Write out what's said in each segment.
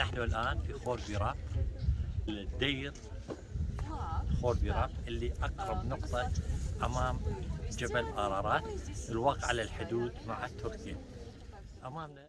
نحن الآن في خور بيراق الدير خور بيراق اللي أقرب نقطة أمام جبل أرارات الواقع على الحدود مع تركيا. أمامنا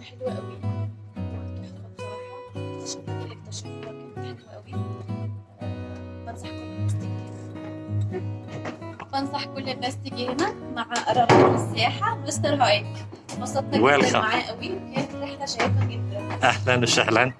مكان حلو قوي اكتشفت اللي اكتشفوها كانت حلوة قوي. بنصح كل الناس تيجي هنا بنصح كل الناس تيجي هنا مع قرارات السياحة مستر هايك انبسطنا جدا. معاه قوي. وكانت رحلة شيقة جدا. أهلا وسهلا.